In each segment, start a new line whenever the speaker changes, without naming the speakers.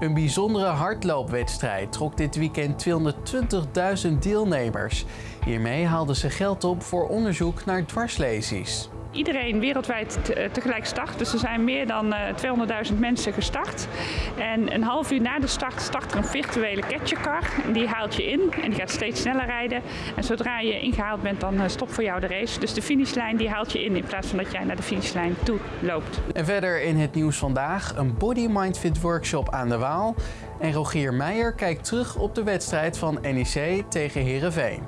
Een bijzondere hardloopwedstrijd trok dit weekend 220.000 deelnemers. Hiermee haalden ze geld op voor onderzoek naar dwarslesies.
Iedereen wereldwijd tegelijk start. Dus er zijn meer dan 200.000 mensen gestart. En een half uur na de start start er een virtuele catchercar. Die haalt je in en die gaat steeds sneller rijden. En zodra je ingehaald bent, dan stopt voor jou de race. Dus de finishlijn die haalt je in in plaats van dat jij naar de finishlijn toe loopt.
En verder in het nieuws vandaag een Body Mind Fit workshop aan de Waal. En Rogier Meijer kijkt terug op de wedstrijd van NEC tegen Herenveen.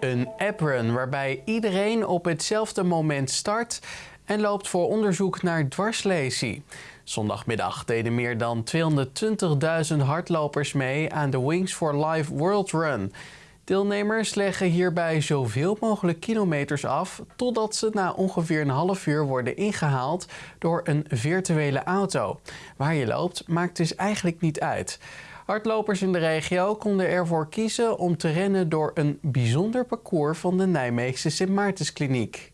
Een apprun waarbij iedereen op hetzelfde moment start en loopt voor onderzoek naar dwarslesie. Zondagmiddag deden meer dan 220.000 hardlopers mee aan de Wings for Life World Run. Deelnemers leggen hierbij zoveel mogelijk kilometers af totdat ze na ongeveer een half uur worden ingehaald door een virtuele auto. Waar je loopt maakt dus eigenlijk niet uit. Hardlopers in de regio konden ervoor kiezen om te rennen door een bijzonder parcours van de Nijmeegse Sint Maartenskliniek.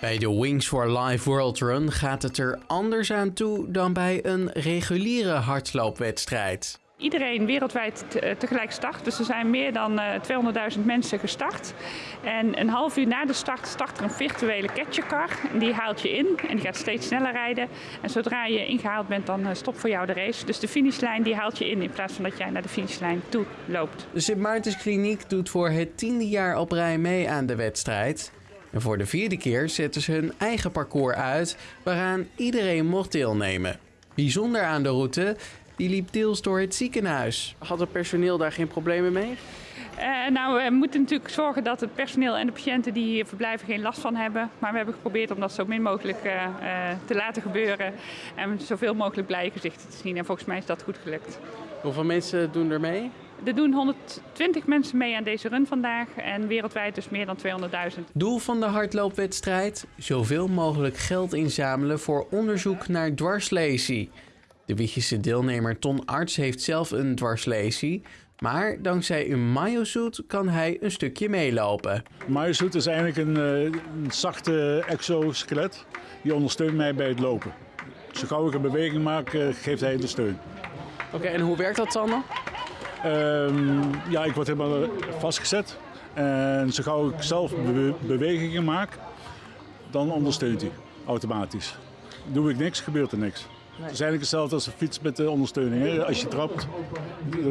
Bij de Wings for Life World Run gaat het er anders aan toe dan bij een reguliere hardloopwedstrijd.
Iedereen wereldwijd tegelijk start. Dus er zijn meer dan 200.000 mensen gestart. En een half uur na de start start er een virtuele catchercar. Die haalt je in en die gaat steeds sneller rijden. En zodra je ingehaald bent, dan stopt voor jou de race. Dus de finishlijn die haalt je in in plaats van dat jij naar de finishlijn toe loopt.
De Sint Maartens Kliniek doet voor het tiende jaar op rij mee aan de wedstrijd. En voor de vierde keer zetten ze hun eigen parcours uit waaraan iedereen mocht deelnemen. Bijzonder aan de route, die liep deels door het ziekenhuis. Had het personeel daar geen problemen mee?
Uh, nou, we moeten natuurlijk zorgen dat het personeel en de patiënten die hier verblijven geen last van hebben. Maar we hebben geprobeerd om dat zo min mogelijk uh, uh, te laten gebeuren. En zoveel mogelijk blije gezichten te zien. En volgens mij is dat goed gelukt.
Hoeveel mensen doen er mee?
Er doen 120 mensen mee aan deze run vandaag en wereldwijd dus meer dan 200.000.
Doel van de hardloopwedstrijd? Zoveel mogelijk geld inzamelen voor onderzoek naar dwarslesie. De Wiegese deelnemer Ton Arts heeft zelf een dwarslesie, maar dankzij een mayosuit kan hij een stukje meelopen.
Mayosuit is eigenlijk een, een zachte exoskelet. Die ondersteunt mij bij het lopen. Zo gauw ik een beweging maak, geeft hij de steun.
Oké, en hoe werkt dat dan?
Um, ja, ik word helemaal vastgezet. En zo gauw ik zelf be bewegingen maak, dan ondersteunt hij automatisch. Doe ik niks, gebeurt er niks. Nee. Het is eigenlijk hetzelfde als een fiets met de ondersteuning. Hè? Als je trapt,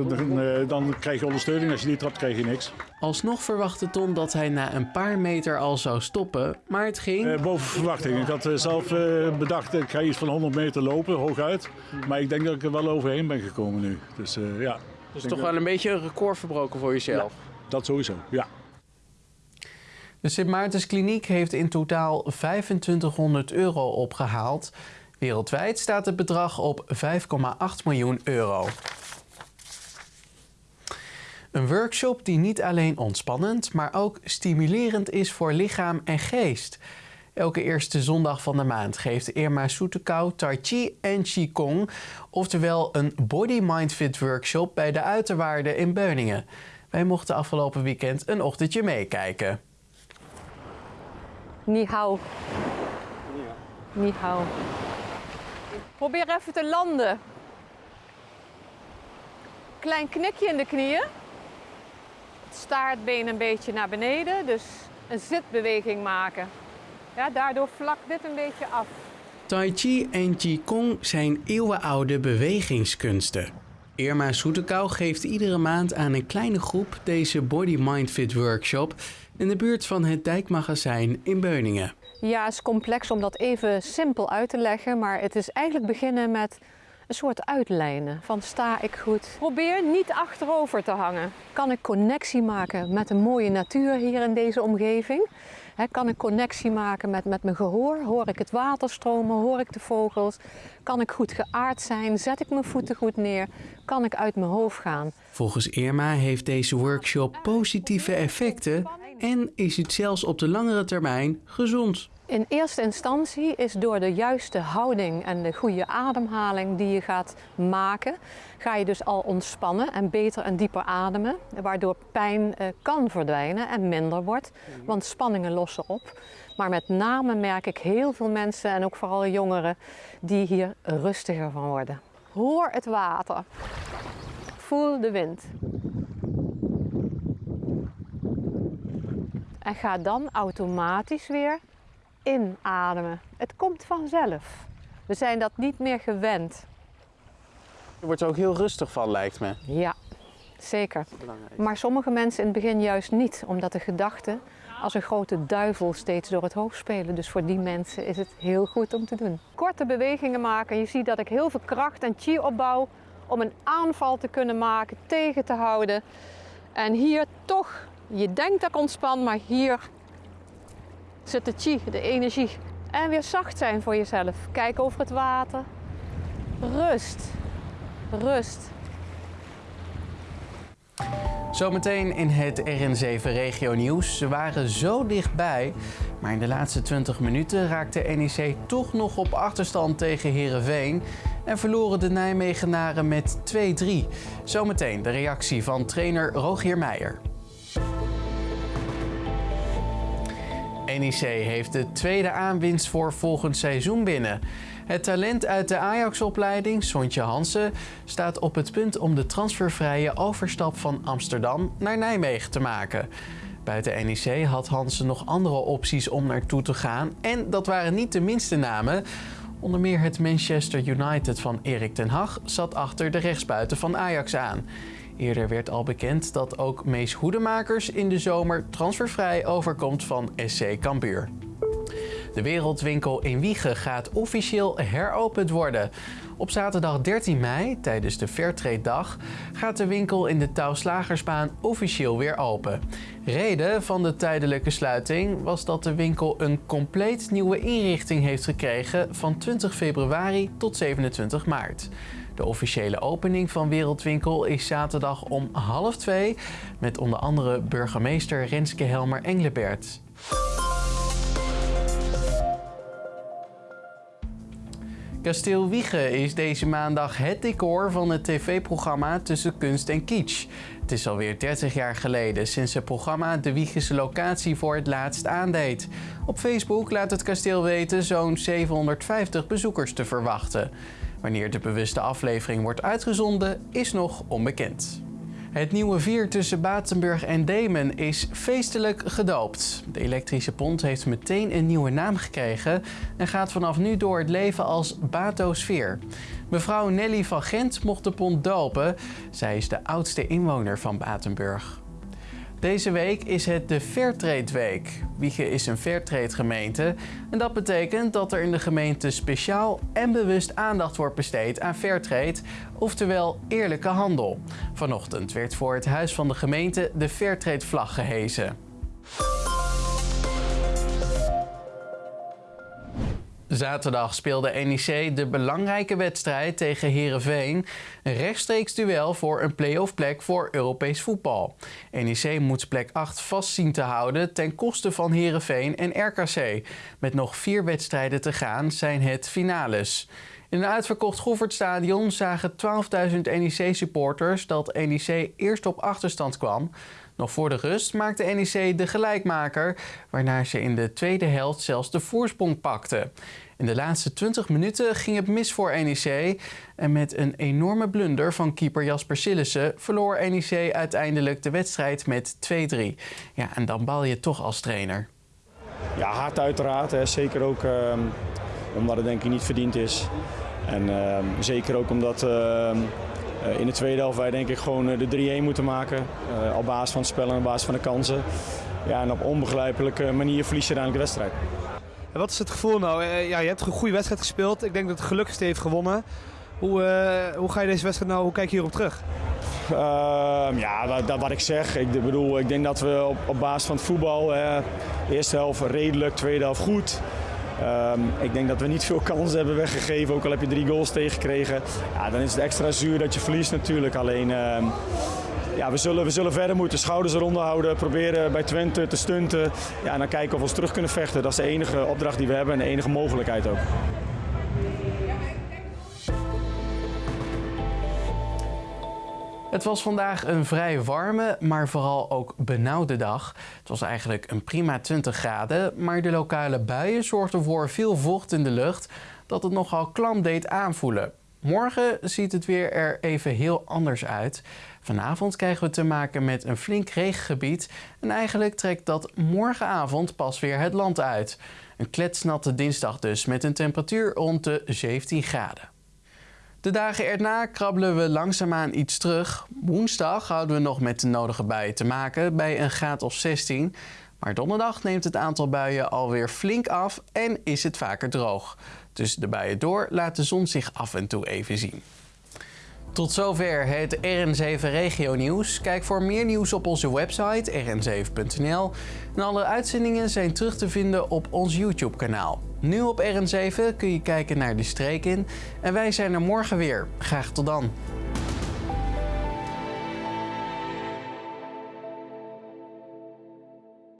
dan, dan, krijg je ondersteuning. Als je niet trapt, krijg je niks.
Alsnog verwachtte Tom dat hij na een paar meter al zou stoppen, maar het ging...
Uh, boven verwachting. Ik had zelf uh, bedacht, ik ga iets van 100 meter lopen, hooguit. Maar ik denk dat ik er wel overheen ben gekomen nu. Dus uh, ja...
Dus toch wel een beetje een record verbroken voor jezelf?
Ja, dat sowieso, ja.
De Sint Maartens Kliniek heeft in totaal 2500 euro opgehaald. Wereldwijd staat het bedrag op 5,8 miljoen euro. Een workshop die niet alleen ontspannend, maar ook stimulerend is voor lichaam en geest. Elke eerste zondag van de maand geeft Irma Soetekau Tai Chi en Qigong, oftewel een Body Mind Fit workshop bij de Uiterwaarden in Beuningen. Wij mochten afgelopen weekend een ochtendje meekijken.
Ni hao. Ni hao. Probeer even te landen. Klein knikje in de knieën. Het staartbeen een beetje naar beneden, dus een zitbeweging maken. Ja, daardoor vlak dit een beetje af.
Tai Chi en Qigong zijn eeuwenoude bewegingskunsten. Irma Soetekau geeft iedere maand aan een kleine groep deze Body Mind Fit workshop in de buurt van het Dijkmagazijn in Beuningen.
Ja, het is complex om dat even simpel uit te leggen, maar het is eigenlijk beginnen met een soort uitlijnen van sta ik goed. Probeer niet achterover te hangen. Kan ik connectie maken met de mooie natuur hier in deze omgeving? kan ik connectie maken met, met mijn gehoor? Hoor ik het water stromen? Hoor ik de vogels? Kan ik goed geaard zijn? Zet ik mijn voeten goed neer? Kan ik uit mijn hoofd gaan?
Volgens Irma heeft deze workshop positieve effecten en is het zelfs op de langere termijn gezond.
In eerste instantie is door de juiste houding en de goede ademhaling die je gaat maken, ga je dus al ontspannen en beter en dieper ademen, waardoor pijn eh, kan verdwijnen en minder wordt, want spanningen lossen op. Maar met name merk ik heel veel mensen en ook vooral jongeren die hier rustiger van worden. Hoor het water. Voel de wind. En ga dan automatisch weer inademen. Het komt vanzelf. We zijn dat niet meer gewend.
Je wordt er ook heel rustig van, lijkt me.
Ja, zeker. Maar sommige mensen in het begin juist niet, omdat de gedachten als een grote duivel steeds door het hoofd spelen. Dus voor die mensen is het heel goed om te doen. Korte bewegingen maken. Je ziet dat ik heel veel kracht en chi opbouw om een aanval te kunnen maken, tegen te houden. En hier toch, je denkt dat ik ontspan, maar hier zit de chi, de energie. En weer zacht zijn voor jezelf. Kijk over het water. Rust. Rust.
Zometeen in het RN7 Regio Nieuws. Ze waren zo dichtbij, maar in de laatste 20 minuten raakte NEC toch nog op achterstand tegen Herenveen en verloren de Nijmegenaren met 2-3. Zometeen de reactie van trainer Rogier Meijer. NEC heeft de tweede aanwinst voor volgend seizoen binnen. Het talent uit de Ajax-opleiding, Sontje Hansen, staat op het punt om de transfervrije overstap van Amsterdam naar Nijmegen te maken. Buiten NEC had Hansen nog andere opties om naartoe te gaan en dat waren niet de minste namen. Onder meer het Manchester United van Erik ten Hag zat achter de rechtsbuiten van Ajax aan. Eerder werd al bekend dat ook Mees Hoedemakers in de zomer transfervrij overkomt van SC Cambuur. De Wereldwinkel in Wiegen gaat officieel heropend worden. Op zaterdag 13 mei, tijdens de Fairtrade Dag, gaat de winkel in de Touwslagersbaan officieel weer open. Reden van de tijdelijke sluiting was dat de winkel een compleet nieuwe inrichting heeft gekregen van 20 februari tot 27 maart. De officiële opening van Wereldwinkel is zaterdag om half twee met onder andere burgemeester Renske Helmer Englebert. Kasteel Wiegen is deze maandag het decor van het tv-programma Tussen Kunst en Kitsch. Het is alweer 30 jaar geleden sinds het programma de Wiegense locatie voor het laatst aandeed. Op Facebook laat het kasteel weten zo'n 750 bezoekers te verwachten. Wanneer de bewuste aflevering wordt uitgezonden is nog onbekend. Het nieuwe vier tussen Batenburg en Demen is feestelijk gedoopt. De elektrische pont heeft meteen een nieuwe naam gekregen en gaat vanaf nu door het leven als Batosfeer. Mevrouw Nelly van Gent mocht de pont dopen. Zij is de oudste inwoner van Batenburg. Deze week is het de Fairtrade Week. Is een Fairtrade gemeente en dat betekent dat er in de gemeente speciaal en bewust aandacht wordt besteed aan Fairtrade, oftewel eerlijke handel. Vanochtend werd voor het huis van de gemeente de Fairtrade vlag gehezen. Zaterdag speelde NEC de belangrijke wedstrijd tegen Herenveen. Een rechtstreeks duel voor een play-off plek voor Europees voetbal. NEC moet plek 8 vast zien te houden ten koste van Herenveen en RKC. Met nog vier wedstrijden te gaan zijn het finales. In een uitverkocht Goffertstadion zagen 12.000 NEC-supporters dat NEC eerst op achterstand kwam. Nog voor de rust maakte NEC de gelijkmaker, waarna ze in de tweede helft zelfs de voorsprong pakte. In de laatste 20 minuten ging het mis voor NEC en met een enorme blunder van keeper Jasper Sillissen verloor NEC uiteindelijk de wedstrijd met 2-3. Ja, en dan bal je toch als trainer.
Ja, hard uiteraard. Hè. Zeker ook ehm, omdat het denk ik niet verdiend is. En ehm, zeker ook omdat ehm, eh, in de tweede helft wij denk ik gewoon eh, de 3-1 moeten maken. eh, op basis van het spel en op basis van de kansen. Ja, en op onbegrijpelijke manier verlies je uiteindelijk de wedstrijd.
Wat is het gevoel nou? Eh, ja, je hebt een goede wedstrijd gespeeld. Ik denk dat het gelukkigste heeft gewonnen. Hoe, eh, hoe ga je deze wedstrijd nou, hoe kijk je hierop terug?
Ehm, ja, wat, ik zeg. Ik bedoel, ik denk dat we op, op basis van het voetbal, hè, eerste helft redelijk, tweede helft goed. Ehm, ik denk dat we niet veel kansen hebben weggegeven, ook al heb je drie goals tegengekregen. Ja, dan is het extra zuur dat je verliest natuurlijk. Alleen, ehm, ja, we, zullen, we zullen verder moeten. Schouders eronder houden. Proberen bij Twente te stunten. Ja, en dan kijken of we ons terug kunnen vechten. Dat is de enige opdracht die we hebben en de enige mogelijkheid ook.
Het was vandaag een vrij warme, maar vooral ook benauwde dag. Het was eigenlijk een prima 20 graden, maar de lokale buien zorgden voor veel vocht in de lucht dat het nogal klam deed aanvoelen. Morgen ziet het weer er even heel anders uit. Vanavond krijgen we te maken met een flink regengebied en eigenlijk trekt dat morgenavond pas weer het land uit. Een kletsnatte dinsdag dus met een temperatuur rond de 17 graden. De dagen erna krabbelen we langzaamaan iets terug. Woensdag houden we nog met de nodige buien te maken bij een graad of 16. Maar donderdag neemt het aantal buien alweer flink af en is het vaker droog. Tussen de buien door laat de zon zich af en toe even zien. Tot zover het RN7 Regio Nieuws. Kijk voor meer nieuws op onze website rn7.nl. En alle uitzendingen zijn terug te vinden op ons YouTube kanaal. Nu op RN7 kun je kijken naar de streek in. En wij zijn er morgen weer. Graag tot dan.